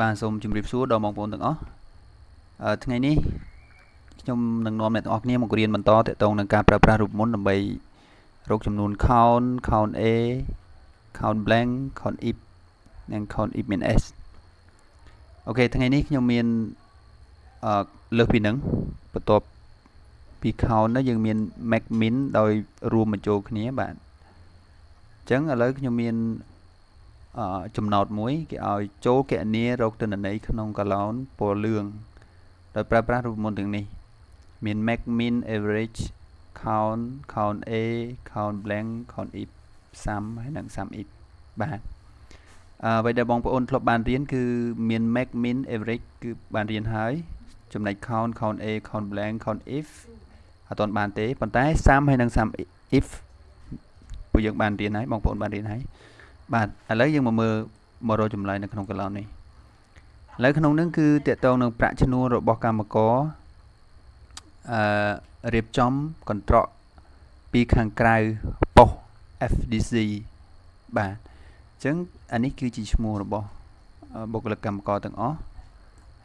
បាទសូមជម្រាបសួរដល់បងប្អូនទាំងអស់អឺថ្ងៃនេះខ្ញុំនឹងនាំអ្នកទាំងអស់គ្នាមករៀនបន្តទាក់ទងនឹងការប្រើប្រាស់រូបមន្តដើម្បីរកចំនួន count count A count blank count if និង count if មាន s អូខេថ្ងៃនេះខ្ញុំមានអឺលើសពីនឹងបន្ទាប់ពី count នោះយើងមាន max min ដោយរួមបញ្ចូលគ្នាបាទអញ្ចឹងឥឡូវខ្ញុំមាន ចំណោទមួយគេឲ្យចូលកណនីរកទិន្នន័យក្នុងកាឡោនពណ៌លឿងដោយប្រើប្រាស់រូបមន្តទាំងនេះ មាន max min average count count a count blank count if sum ហើយនិង sum if បាទអឺអ្វីដែលបងប្អូនធ្លាប់បានរៀនគឺមាន max min average គឺបានរៀនហើយចំណែក count count a count blank count if អត់ទាន់បានទេប៉ុន្តែ sum ហើយនិង sum if ពួកយើងបានរៀនហើយបងប្អូនបានរៀនហើយ បាទឥឡូវយើងមកមើលមករកចម្លើយនៅក្នុងកន្លងនេះឥឡូវក្នុងនឹងគឺតកតងនឹងប្រាក់ឈ្នួលរបស់កម្មករអឺរៀបចំកន្ត្រកពីខាងក្រៅប៉ុស FDC បាទអញ្ចឹងអានេះគឺជាឈ្មោះរបស់បុគ្គលិកកម្មករទាំងអស់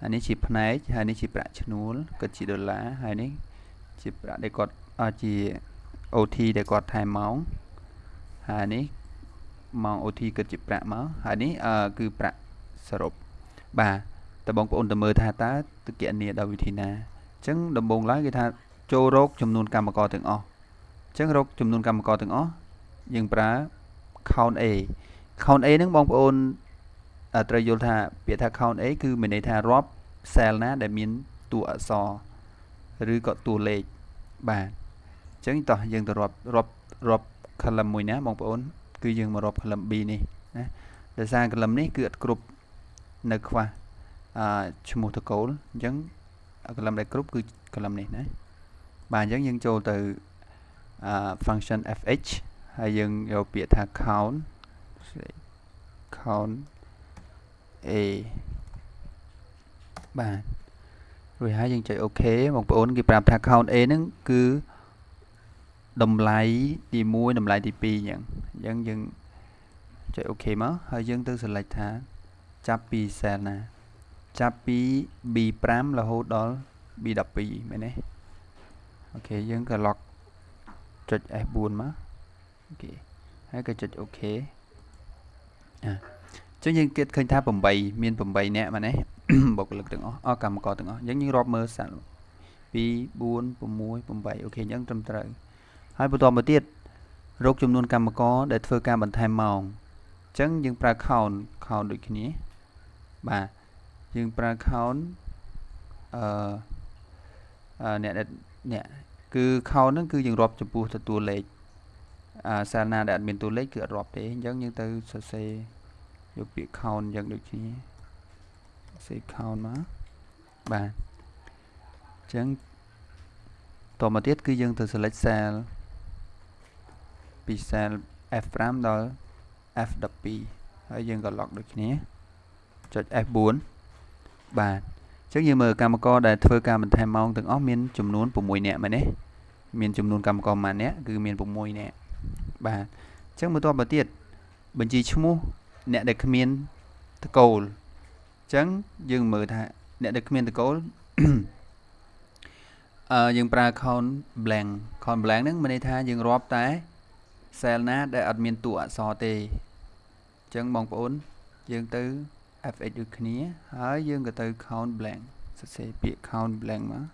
អានេះជាផ្នែកហើយនេះជាប្រាក់ឈ្នួលគាត់ជាដុល្លារហើយនេះជាប្រាក់ដែលគាត់ជា OT ដែលគាត់ថែមម៉ោងហើយនេះ ម៉ោង OT គិតជាប្រាក់មកហើយនេះគឺប្រាក់សរុបបាទតើបងប្អូនទៅមើលថាតើទគណនាដោយវិធីណាអញ្ចឹងដំបូងឡើយគេថាចូលរកចំនួនកម្មករទាំងអស់អញ្ចឹងរកចំនួនកម្មករទាំងអស់យើងប្រើ count A count A ហ្នឹងបងប្អូនត្រូវយល់ថាពាក្យថា count A គឺមានន័យថារាប់ cell ណាដែលមានតួអក្សរឬក៏តួលេខបាទអញ្ចឹងតោះយើងទៅរាប់រាប់រាប់ column មួយណាបងប្អូន គឺយើងមករាប់កលឹម B នេះណាដោយសារកលឹមនេះគឺអត់គ្រប់នៅខ្វះអឺឈ្មោះតកូលអញ្ចឹងកលឹមដែលគ្រប់គឺកលឹមនេះណាបាទអញ្ចឹងយើងចូលទៅអឺ function fh ហើយយើងយកពាក្យថា count count a បាទរួចហើយយើងចុច OK បងប្អូនគេប្រាប់ថា count a ហ្នឹងគឺ តម្លៃទី1តម្លៃទី2អញ្ចឹងអញ្ចឹងយើងចុចអូខេមកហើយយើងទៅ select ថាចាប់ពី cell ណាចាប់ពី B5 រហូតដល់ B12 មែនទេOK យើងក៏ lock ចុច F4 មក OK ហើយក៏ចុច OK អាចុះយើងគិតឃើញថា8មាន8នាក់មែនទេបុគ្គលិកទាំងអស់អកម្មករទាំងអស់អញ្ចឹងយើងរាប់មើលសាក់2 4 6 8 OK អញ្ចឹងត្រឹមត្រូវ ហើយបន្តមកទៀតរកចំនួនកម្មករដែលធ្វើការបន្ថែមម៉ោងអញ្ចឹងយើងប្រើ count count ដូចគ្នាបាទយើងប្រើ count អឺអ្នកអ្នកគឺ count ហ្នឹងគឺយើងរាប់ចំពោះទៅតួលេខអាសាលណាដែលអត់មានតួលេខគឺអត់រាប់ទេអញ្ចឹងយើងទៅសរសេរយកពាក្យ count អញ្ចឹងដូចគ្នាសរសេរ count មកបាទអញ្ចឹងតមកទៀតគឺយើងទៅ select cell ពី cell F5 ដល់ F12 ហើយយើងក៏ lock ដូចគ្នាចុច F4 បាទអញ្ចឹងយើងមើលកម្មករដែលធ្វើការបន្ថែមម៉ោងទាំងអស់មានចំនួន6នាក់មែនទេមានចំនួនកម្មករប៉ុន្មាននាក់គឺមាន6នាក់បាទអញ្ចឹងបន្ទាប់មកទៀតបញ្ជីឈ្មោះអ្នកដែលគ្មានតកូលអញ្ចឹងយើងមើលថាអ្នកដែលគ្មានតកូលអឺយើងប្រើ count blank count blank ហ្នឹងមានន័យថាយើងរាប់តែ cell ណាដែលអត់មានតួអក្សរទេអញ្ចឹងបងប្អូនយើងទៅ fx ដូចគ្នា ហើយយើងក៏ទៅ count blank សរសេរពាក្យ count blank មក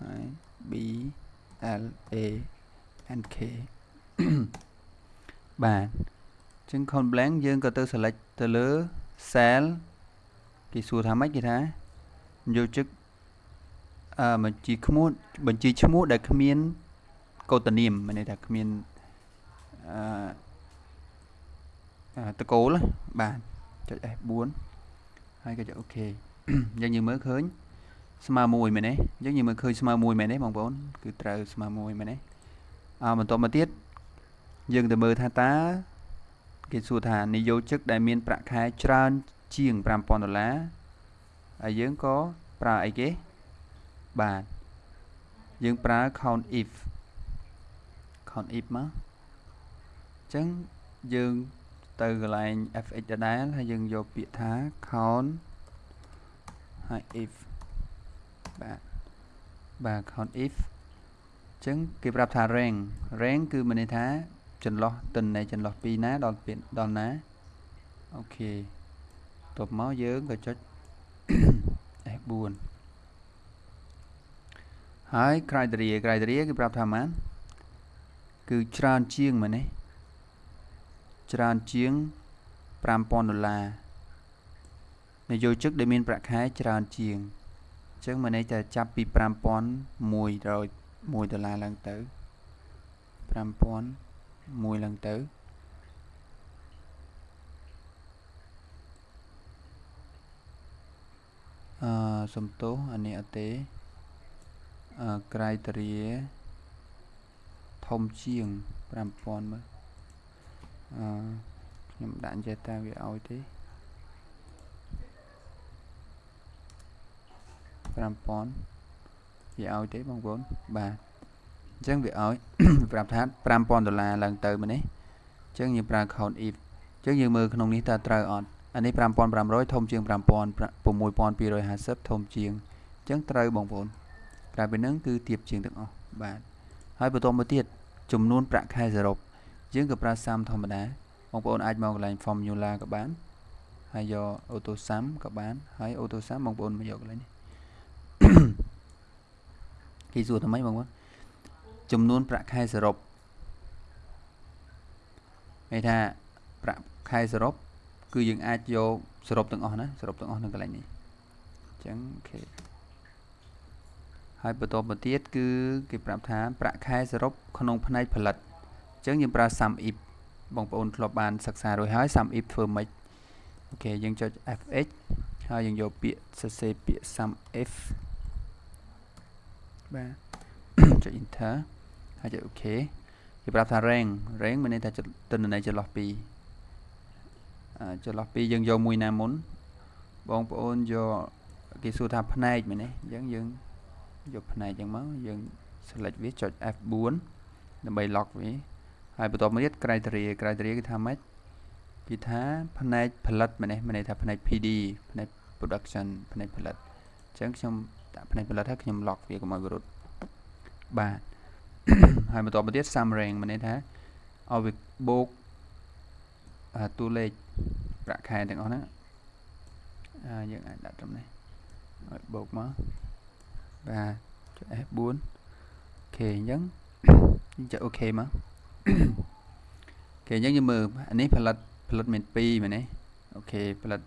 ហើយ b l a n k បាទអញ្ចឹង count blank យើងក៏ទៅ select ទៅលើ cell គេសួរថាម៉េចគេថាយកជឹកអឺបញ្ជីឈ្មោះបញ្ជីឈ្មោះដែលគ្មាន កោតនាមមានន័យថាគ្មានអឺតកូលបាទចុច F4 ហើយក៏ចុចអូខេយ៉ាងយើងមើលឃើញស្មើមួយមែនទេអញ្ចឹងយើងមើលឃើញស្មើមួយមែនទេបងប្អូនគឺត្រូវស្មើមួយមែនទេអើបន្តមកទៀតយើងទៅមើលថាតើគេសួរថានិយោជិកដែលមានប្រាក់ខែច្រើនជាង5000ដុល្លារហើយយើងក៏ប្រើអីគេបាទយើងប្រើ count if count if មកអញ្ចឹងយើងទៅកន្លែង fx ដដែលហើយយើងយកពាក្យថា count ហើយ if បាទបាទ count if អញ្ចឹងគេប្រាប់ថា rank rank គឺមានន័យថាចន្លោះទិន្នន័យចន្លោះពីណាដល់ពីដល់ណាអូខេតបមកយើងក៏ចុច F4 ហើយ criteria criteria គេប្រាប់ថាម៉ាន គឺច្រើនជាងមែនទេច្រើនជាង5000ដុល្លារនយោជិកដែលមានប្រាក់ខែច្រើនជាងអញ្ចឹងមកន័យថាចាប់ពី5100 1ដុល្លារឡើងទៅ5001ឡើងទៅអឺសំទោសអានេះអត់ទេអឺ criteria ធំជាង5000មើលអឺខ្ញុំដាក់ចេះតើវាឲ្យទេ5000វាឲ្យទេបងប្អូនបាទអញ្ចឹងវាឲ្យប្រាប់ថា5000ដុល្លារឡើងទៅមែនទេអញ្ចឹងយើងប្រើ count if អញ្ចឹងយើងមើលក្នុងនេះតើត្រូវអត់អានេះ5500ធំជាង5250ធំជាងអញ្ចឹងត្រូវបងប្អូនក្រៅពីហ្នឹងគឺទៀបជាងទាំងអស់បាទ ហើយបន្តមកទៀតចំនួនប្រាក់ខែសរុបយើងក៏ប្រើ sum ធម្មតាបងប្អូនអាចមកកន្លែង formula ក៏បានហើយយក auto sum ក៏បានហើយ auto sum បងប្អូនមកយកកន្លែងនេះគេសួរថាម៉េចបងប្អូនចំនួនប្រាក់ខែសរុបន័យថាប្រាក់ខែសរុបគឺយើងអាចយកសរុបទាំងអស់ណាសរុបទាំងអស់នៅកន្លែងនេះអញ្ចឹងអូខេ ហើយបន្តមកទៀតគឺគេប្រាប់ថាប្រាក់ខែសរុបក្នុងផ្នែកផលិតអញ្ចឹងយើងប្រើ sum if បងប្អូនធ្លាប់បានសិក្សារួចហើយ sum if ធ្វើម៉េចអូខេយើងចុច fx ហើយយើងយកពាក្យសរសេរពាក្យ sum if បាទចុច enter ហើយចុច OK គេប្រាប់ថា rank rank មានន័យថាទិន្នន័យចន្លោះពីចន្លោះពីយើងយកមួយណាមុនបងប្អូនយកគេសួរថាផ្នែកមែនទេអញ្ចឹងយើង យកផ្នែកអញ្ចឹងមកយើង select វាចុច F4 ដើម្បី lock វាហើយបន្ទាប់មកទៀត criteria criteria គឺថាម៉េចគេថាផ្នែកផលិតមែនទេមានន័យថាផ្នែក PD ផ្នែក production ផ្នែកផលិតអញ្ចឹងខ្ញុំដាក់ផ្នែកផលិតហើយខ្ញុំ lock វាកុំឲ្យវារត់បាទហើយបន្ទាប់មកទៀត sum rank មានន័យថាឲ្យវាបូកតួលេខប្រាក់ខែទាំងអស់ហ្នឹងអាយើងអាចដាក់ត្រឹមនេះឲ្យបូកមក បាទចុច F4 OK អញ្ចឹងយើងចុច OK មក OK អញ្ចឹងយើងមើលអានេះផលិតផលិតមាន2មែនទេ OK ផលិត2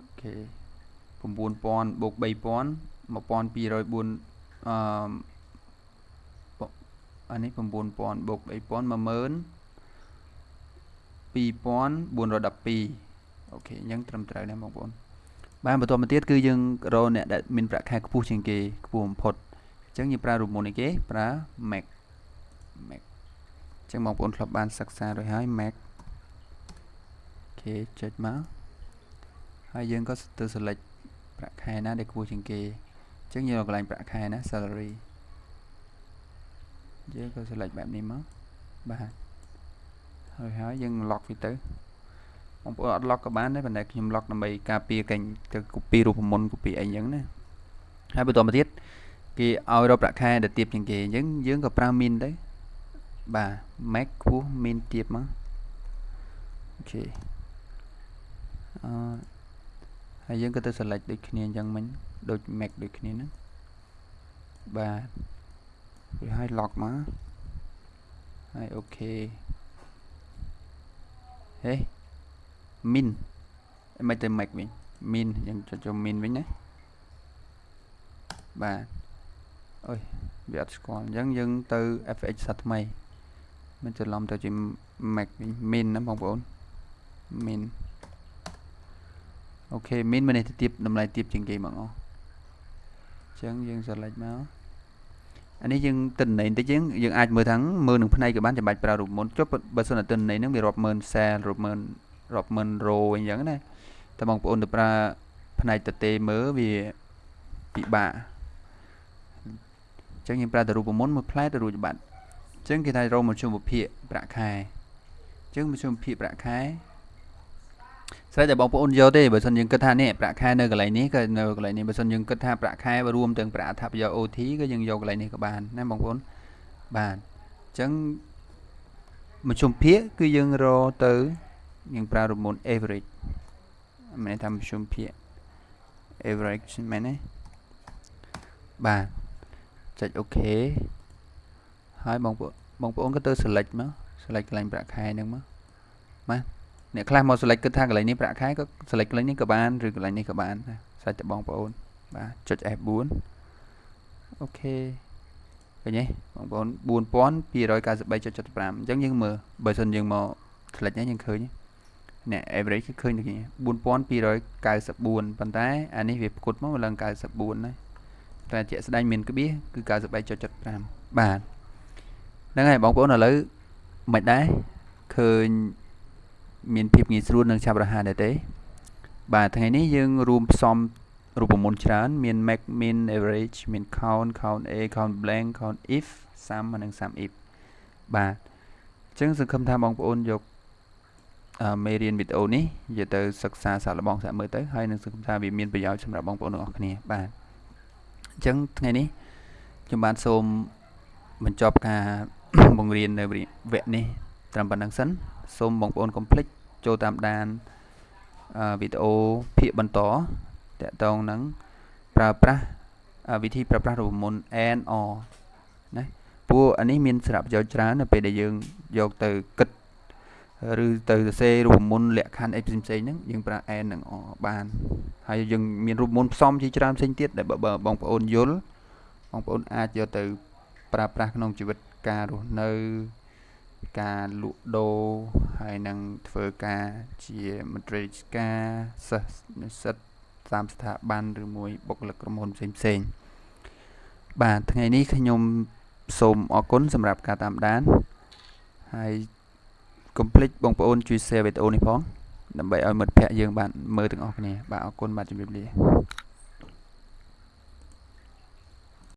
OK 9000បូក3000 1204អឺអានេះ9000បូក3000 10000 2412 OK អញ្ចឹងត្រឹមត្រូវដែរបងប្អូន បានបន្តមកទៀតគឺយើងរកអ្នកដែលមានប្រាក់ខែខ្ពស់ជាងគេខ្ពស់បំផុតអញ្ចឹងយើងប្រើរូបមន្តនេះគេប្រើ max max អញ្ចឹងបងប្អូនធ្លាប់បានសិក្សារួចហើយ max OK ចុចមកហើយយើងក៏ទៅ select ប្រាក់ខែណាដែលខ្ពស់ជាងគេអញ្ចឹងយើងកន្លែងប្រាក់ខែណា salary យើងក៏ select បែបនេះមកបាទហើយហើយយើង lock វាទៅ បងប្អូនអត់ lock ក៏បានដែរប៉ុន្តែខ្ញុំ lock ដើម្បីការពារកេញទៅ copy រូបមន្ត copy អីចឹងណាហើយបន្តមកទៀតគេឲ្យរកប្រាក់ខែដែលទៀបជាងគេអញ្ចឹងយើងក៏ប្រើ min ទៅបាទ max ខ្ពស់ min ទៀបមកអូខេអឺហើយយើងក៏ទៅ select ដូចគ្នាអញ្ចឹងមិញដូច max ដូចគ្នាហ្នឹងបាទវាឲ្យ lock មកហើយអូខេហេ min មិនទៅ max វិញ min យើងចុចចូល min វិញណាបាទអុយវាអត់ស្គាល់អញ្ចឹងយើងទៅ fx សាថ្មីមិនច្រឡំទៅជា max វិញ min ណាបងប្អូន min អូខេ min មានន័យថាទៀបតម្លៃទៀបជាងគេបងអស់អញ្ចឹងយើង select មកអានេះយើងទិន្នន័យបន្តិចយើងយើងអាចមើលថាងមើលនឹងផ្នែកក៏បានចាំបាច់ប្រើរូបមន្តចុះបើសិនតែទិន្នន័យហ្នឹងវារាប់ម៉ឺនសែលរាប់ម៉ឺន រាប់ម៉ឺនរោអញ្ចឹងណាតែបងប្អូនទៅប្រើផ្នែកតទេមើលវាពិបាកអញ្ចឹងយើងប្រើតែរូបមន្តមួយផ្លែទៅរួចបាត់អចឹងគេថារកមជ្ឈមវិភាគប្រាក់ខែចឹងមជ្ឈមវិភាគប្រាក់ខែស្រេចតែបងប្អូនយកទេបើសិនយើងគិតថានេះប្រាក់ខែនៅកន្លែងនេះក៏នៅកន្លែងនេះបើសិនយើងគិតថាប្រាក់ខែរួមទាំងប្រាក់អត្ថប្រយោជន៍ OT ក៏យើងយកកន្លែងនេះក៏បានណាបងប្អូនបាទអញ្ចឹងមជ្ឈមភាគគឺយើងរកទៅ យើងប្រើរមូល average មិនថាមជ្ឈមភាគ average មែនទេបាទចុច OK ហើយបងប្អូនបងប្អូនក៏ទៅ select មក select កន្លែងប្រាក់ខែហ្នឹងមកបាទអ្នកខ្លះមក select គិតថាកន្លែងនេះប្រាក់ខែក៏ select កន្លែងនេះក៏បានឬកន្លែងនេះក៏បានដែរសាច់តែបងប្អូនបាទចុច F4 អូខេឃើញទេបងប្អូន4293.75អញ្ចឹងយើងមើលបើសិនយើងមក select នេះយើងឃើញ អ្នក average គឺឃើញដូចនេះ4294ប៉ុន្តែអានេះវាផ្គត់មកឡើង94ណាតែជាក់ស្ដែងមានក្បៀសគឺ93.75បាទហ្នឹងហើយបងប្អូនឥឡូវមិនដែរឃើញមានភាពងាយស្រួលនិងឆាប់រហ័សដែរទេ បាទថ្ងៃនេះយើងរួមផ្សំរូបមន្តច្រើន មាន max min average មាន count count a count blank count if sum និង sum if បាទអញ្ចឹងសង្ឃឹមថាបងប្អូនយក មេរៀនវីដេអូនេះយកទៅសិក្សាសាកល្បងសាកមើលទៅហើយនឹងសង្ឃឹមថាវាមានប្រយោជន៍សម្រាប់បងប្អូនទាំងអស់គ្នាបាទអញ្ចឹងថ្ងៃនេះខ្ញុំបានសូមបញ្ចប់ការបង្រៀននៅវគ្គនេះត្រឹមប៉ុណ្្នឹងសិនសូមបងប្អូនកុំភ្លេចចូលតាមដានវីដេអូភាគបន្តតកតងនឹងប្រើប្រាស់វិធីប្រើប្រាស់រូបមន្ត and or ណាព្រោះអានេះមានសារៈប្រយោជន៍ច្រើននៅពេលដែលយើងយកទៅគិត ឬទៅសរសេររូបមន្តលក្ខខណ្ឌអីផ្សេងផ្សេងហ្នឹងយើងប្រើ and និង or បានហើយយើងមានរូបមន្តផ្សំជាច្រើនផ្សេងទៀតដែលបើបងប្អូនយល់បងប្អូនអាចយកទៅប្រើប្រាស់ក្នុងជីវិតការរស់នៅការលក់ដូរហើយនឹងធ្វើការជាមន្ត្រីរាជការសិស្សនិស្សិតតាមស្ថាប័នឬមួយបុគ្គលិកក្រុមហ៊ុនផ្សេងផ្សេងបាទថ្ងៃនេះខ្ញុំសូមអរគុណសម្រាប់ការតាមដានហើយ កុំភ្លេចបងប្អូនជួយ share វីដេអូនេះផងដើម្បីឲ្យមិត្តភ័ក្តិយើងបានមើលទាំងអស់គ្នាបាទអរគុណបាទជម្រាបលា